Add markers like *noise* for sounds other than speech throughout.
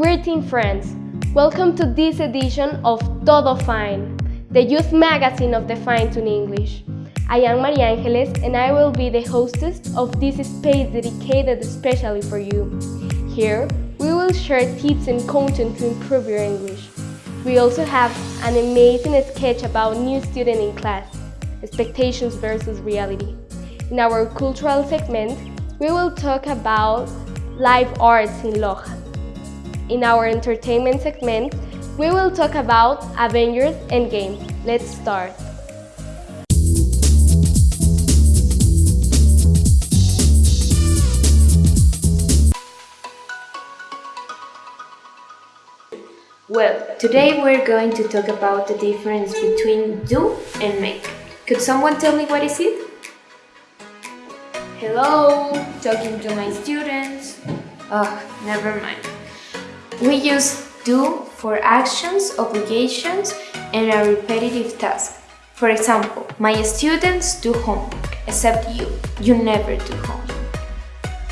evening, friends. Welcome to this edition of Todo Fine, the youth magazine of the Fine Tune English. I am Maria Angeles and I will be the hostess of this space dedicated especially for you. Here, we will share tips and content to improve your English. We also have an amazing sketch about new student in class, expectations versus reality. In our cultural segment, we will talk about live arts in Loja. In our entertainment segment, we will talk about Avengers Endgame. Let's start. Well, today we're going to talk about the difference between do and make. Could someone tell me what is it? Hello, talking to my students. Oh, never mind. We use do for actions, obligations, and a repetitive task. For example, my students do homework, except you. You never do homework.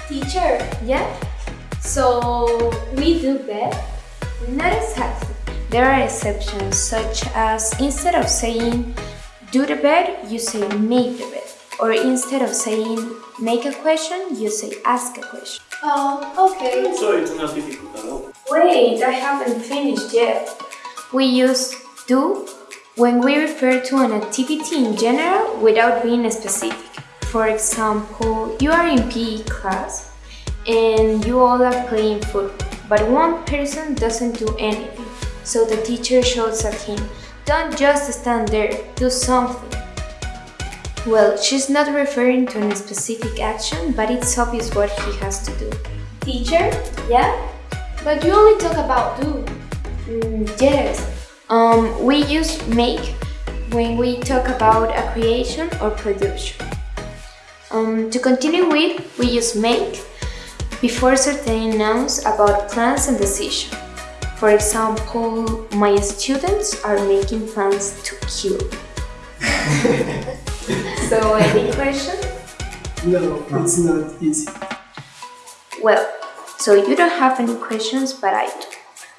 Teacher, Yeah? so we do that? Not exactly. There are exceptions, such as instead of saying do the bed, you say make the bed. Or instead of saying make a question, you say ask a question. Oh, okay. So it's not difficult at all. Wait, I haven't finished yet. We use do when we refer to an activity in general without being specific. For example, you are in PE class and you all are playing football, but one person doesn't do anything. So the teacher shouts at him, Don't just stand there, do something. Well, she's not referring to a specific action, but it's obvious what he has to do. Teacher, Yeah? But you only talk about do. Mm, yes. Um, we use make when we talk about a creation or production. Um, to continue with, we use make before certain nouns about plans and decision. For example, my students are making plans to kill. *laughs* so, any question? No, it's not easy. Well, so you don't have any questions, but I do.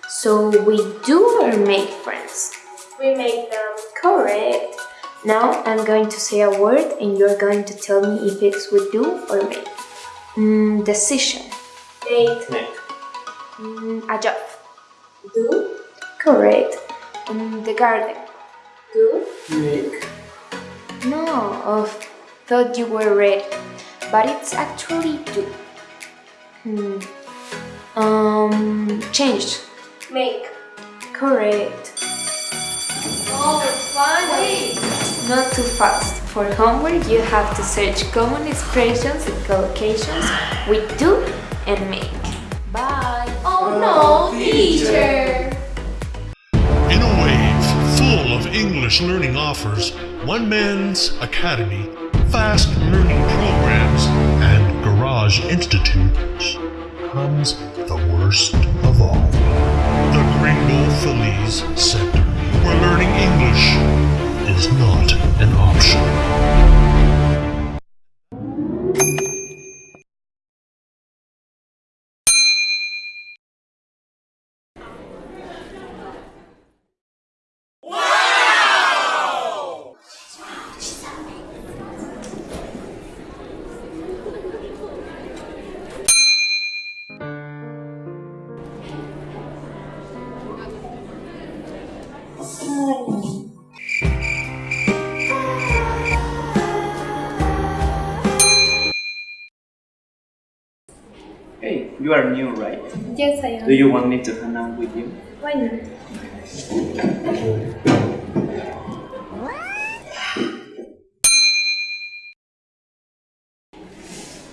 So we do or make friends? We make them. Correct. Now I'm going to say a word and you're going to tell me if it's with do or make. Mm, decision. Make. Make. Mm, a job. Do. Correct. Mm, the garden. Do. Make. No, oh, thought you were ready, but it's actually do. Hmm. Um, change. Make. Correct. Oh, funny. Not too fast. For homework, you have to search common expressions and collocations with do and make. Bye. Oh no, teacher. In a wave full of English learning offers, One Man's Academy, fast learning programs, and garage institutes comes worst of all. The Gringo Feliz Center, where learning English is not an option. You are new, right? Yes, I am. Do you want me to hang out with you? Why not?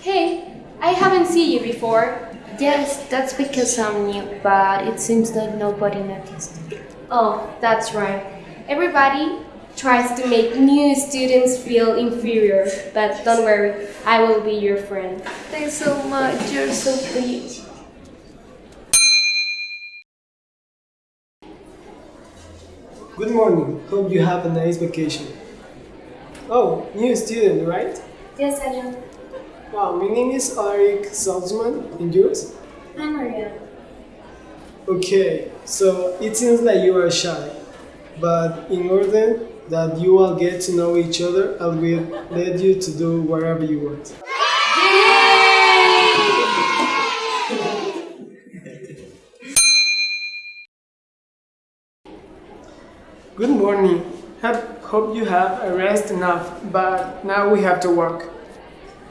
Hey, I haven't seen you before. Yes, that's because I'm new, but it seems like nobody noticed. Oh, that's right. Everybody tries to make new students feel inferior, but don't worry, I will be your friend. Thanks so much, you're so sweet. Good morning. Hope you have a nice vacation. Oh, new student, right? Yes, I am. Wow, my name is Eric Salzman. And yours? I'm Maria. Okay, so it seems like you are shy, but in order that you all get to know each other, I will lead you to do whatever you want. Good morning. Have, hope you have a rest enough, but now we have to work.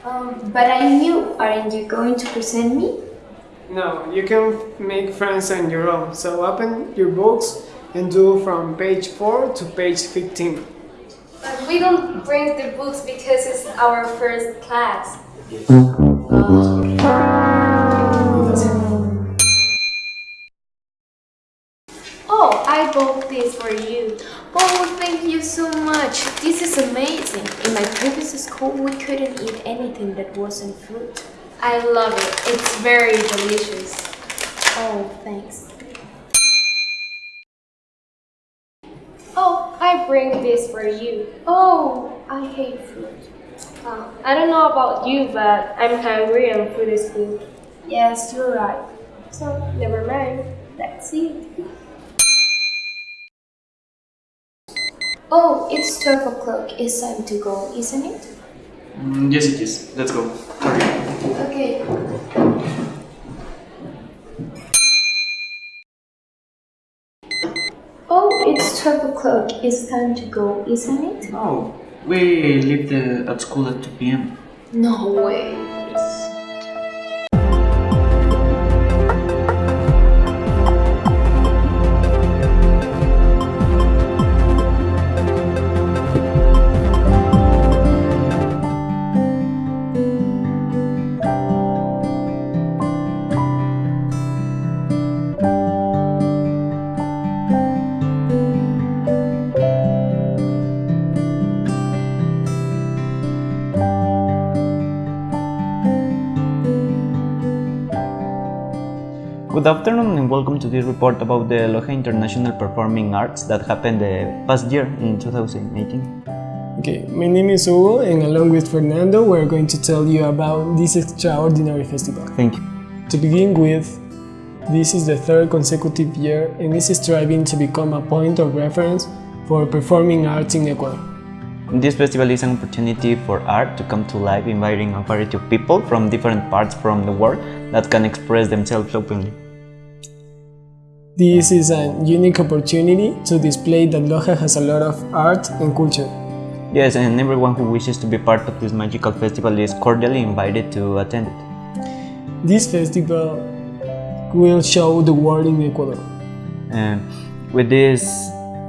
Um, but I'm new. Aren't you going to present me? No, you can make friends on your own. So open your books and do from page 4 to page 15. But we don't bring the books because it's our first class. Oh, I bought this for you. Oh, thank you so much. This is amazing. In my previous school, we couldn't eat anything that wasn't fruit. I love it. It's very delicious. Oh, thanks. Oh, I bring this for you. Oh, I hate fruit. Uh, I don't know about you, but I'm hungry and food is good. Yes, you're right. So, never mind. That's it. Oh, it's 12 o'clock. It's time to go, isn't it? Mm, yes, it is. Let's go. Hurry. Okay. Oh, it's 12 o'clock. It's time to go, isn't it? Oh, we leave the, uh, at school at 2 p.m. No way. Good afternoon and welcome to this report about the Loja International Performing Arts that happened the past year in 2018. Okay, my name is Hugo, and along with Fernando, we're going to tell you about this extraordinary festival. Thank you. To begin with, this is the third consecutive year and is striving to become a point of reference for performing arts in Ecuador. This festival is an opportunity for art to come to life, inviting a variety of people from different parts from the world that can express themselves openly. This is a unique opportunity to display that Loja has a lot of art and culture. Yes, and everyone who wishes to be part of this magical festival is cordially invited to attend it. This festival will show the world in Ecuador. And with this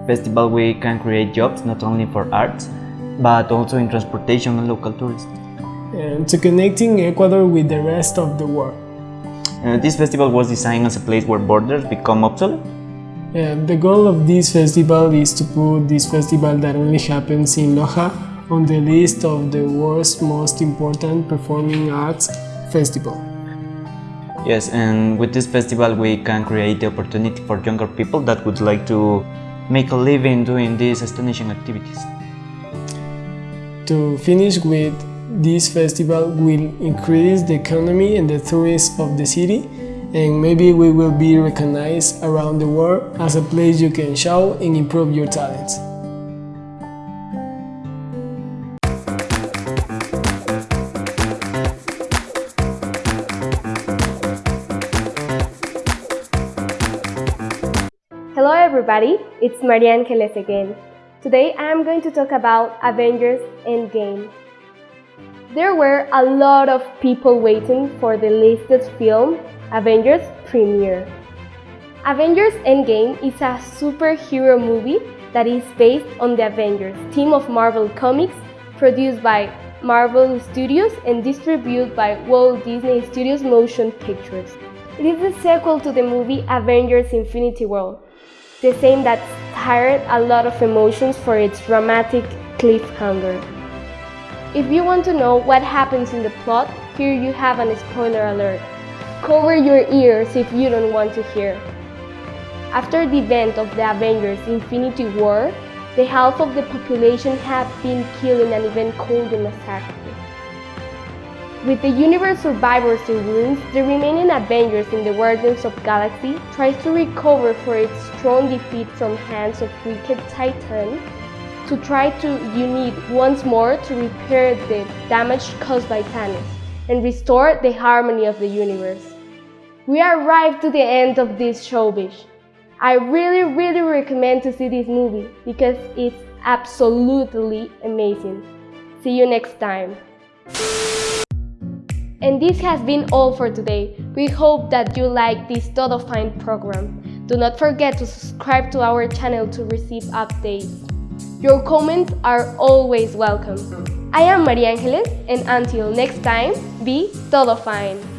festival, we can create jobs not only for arts, but also in transportation and local tourism. and to connecting Ecuador with the rest of the world. Uh, this festival was designed as a place where borders become obsolete. And the goal of this festival is to put this festival that only happens in Loja on the list of the world's most important performing arts festival. Yes, and with this festival, we can create the opportunity for younger people that would like to make a living doing these astonishing activities. To finish with, this festival will increase the economy and the tourists of the city and maybe we will be recognized around the world as a place you can show and improve your talents. Hello everybody, it's Maria Angeles again. Today I am going to talk about Avengers Endgame. There were a lot of people waiting for the listed film Avengers premiere. Avengers Endgame is a superhero movie that is based on the Avengers team of Marvel Comics, produced by Marvel Studios and distributed by Walt Disney Studios Motion Pictures. It is the sequel to the movie Avengers Infinity War, the same that stirred a lot of emotions for its dramatic cliffhanger. If you want to know what happens in the plot, here you have an spoiler alert. Cover your ears if you don't want to hear. After the event of the Avengers Infinity War, the half of the population had been killed in an event called the Massacre. With the universe survivors in ruins, the remaining Avengers in the Guardians of Galaxy tries to recover for its strong defeat from hands of wicked Titan to try to unite once more to repair the damage caused by Thanos and restore the harmony of the universe. We arrived to the end of this showbiz. I really, really recommend to see this movie because it's absolutely amazing. See you next time. And this has been all for today. We hope that you like this Todo Fine program. Do not forget to subscribe to our channel to receive updates. Your comments are always welcome. I am Maria Angeles and until next time, be todo fine.